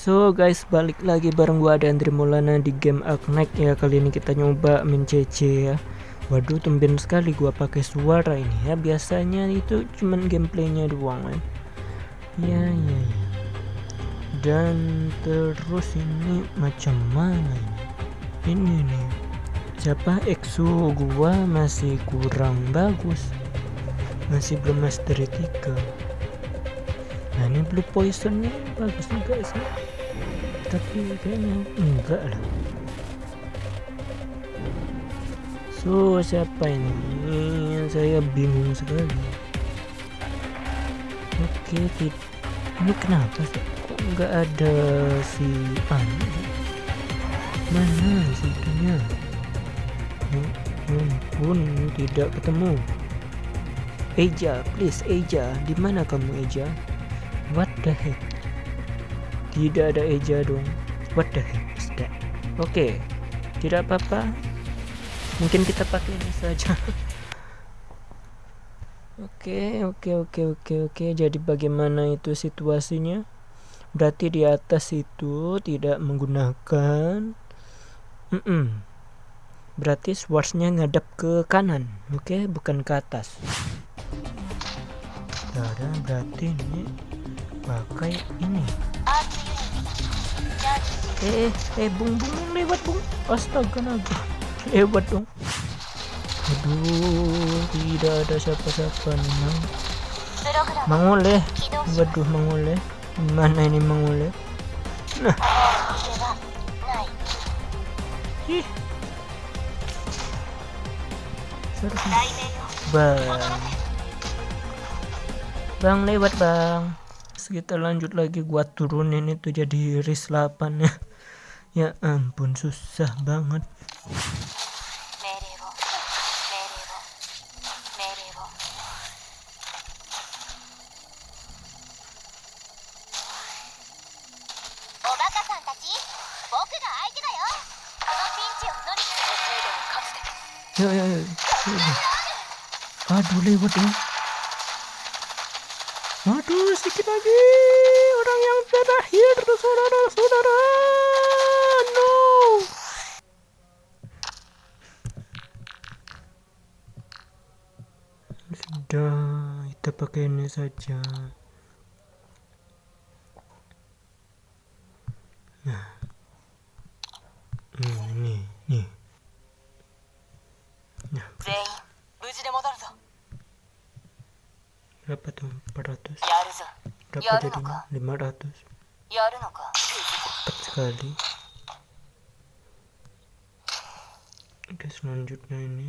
So guys balik lagi bareng gua ada Andri Maulana di game Arknight. Ya kali ini kita nyoba main ya. Waduh tumben sekali gua pakai suara ini ya. Biasanya itu cuman gameplaynya doang kan ya ya ya. Dan terus ini macam mana ini? Ini nih. Siapa? EXO gua masih kurang bagus. Masih belum mastery 3 nah ini blue poisonnya bagus juga sih. Tapi kayaknya enggak lah. So siapa ini? Saya bingung sekali. Oke ini kenapa sih? Kok enggak ada si anu mana si itunya ya ampun tidak ketemu. Eja please Eja. Di mana kamu Eja What the heck? Tidak ada eja dong. What the heck? Oke, okay. tidak apa-apa. Mungkin kita pakai ini saja. Oke, oke, oke, oke, oke. Jadi bagaimana itu situasinya? Berarti di atas itu tidak menggunakan. Mm -mm. Berarti swordsnya ngadap ke kanan, oke, bukan ke atas. Nah, berarti ini pakai ini. Eh eh eh bung bung lewat bung. Astaga naga. Lewat dong aduh tidak ada siapa-siapa nih mang. Mangole waduh mangole mana ini mangole nah. Bang. Bang lewat bang kita lanjut lagi gua turunin itu jadi ris 8 ya ya ampun susah banget Ya, ya, ya. Aduh, lewat ya. Aduh, sedikit lagi. Orang yang terakhir, saudara-saudara. No. Sudah, kita pakai ini saja. Nah. Hmm, ini, nih. Nah berapa tuh 400 berapa jadinya? 500 cepat sekali. Oke selanjutnya ini.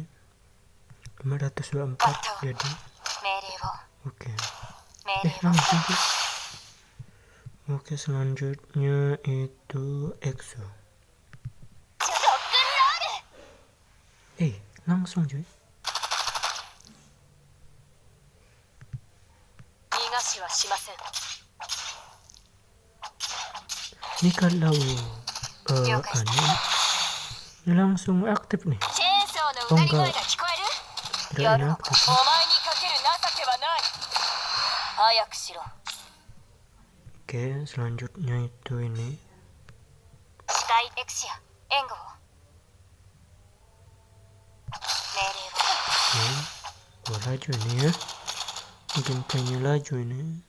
524 jadi. Oke. Eh langsung tuh oke selanjutnya itu EXO. Eh langsung cuy ini kalau uh, anu ini langsung aktif nih oh enggak tidak inaktif oke selanjutnya itu ini. oke gua laju ini ya kayaknya laju ini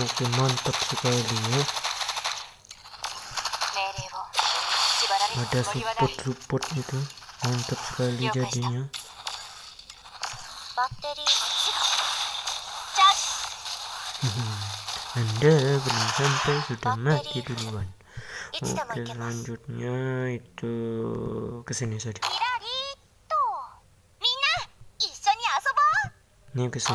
Oke mantap sekali ya ada support support gitu mantap sekali jadinya anda belum sampai sudah mati duluan. Oke selanjutnya itu ke sini saja. Ini ke sini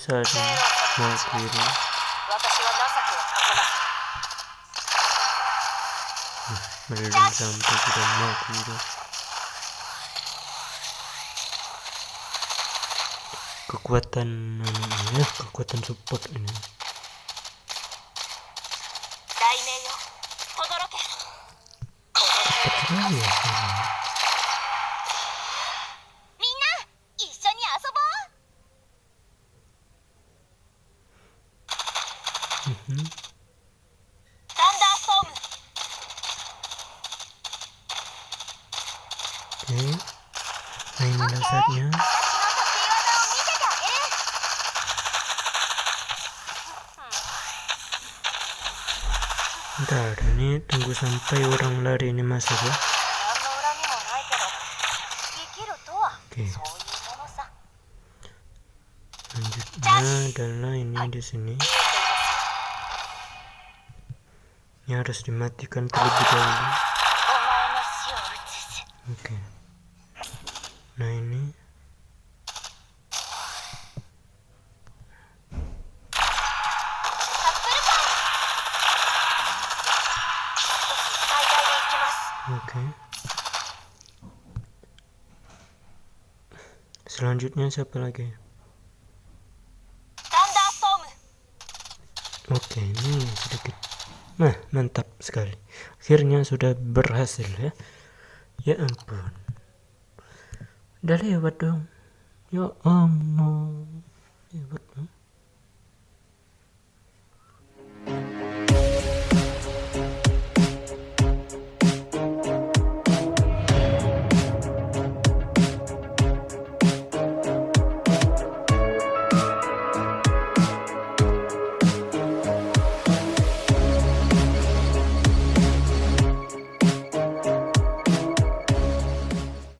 saatnya mau kiri. Belum sampai sudah mau kiri kekuatan ya, kekuatan support ini Oh, ya. Mm-hmm. Oke, okay. dasarnya. Bentar, ini tunggu sampai orang lari ini masuk ya. Oke. Lanjutnya adalah ini di sini. Ini harus dimatikan terlebih dahulu. Oke. Nah ini Selanjutnya siapa lagi? Oke, ini sedikit. Nah, mantap sekali. Akhirnya sudah berhasil ya. Ya ampun. Udah lewat dong. Ya ampun.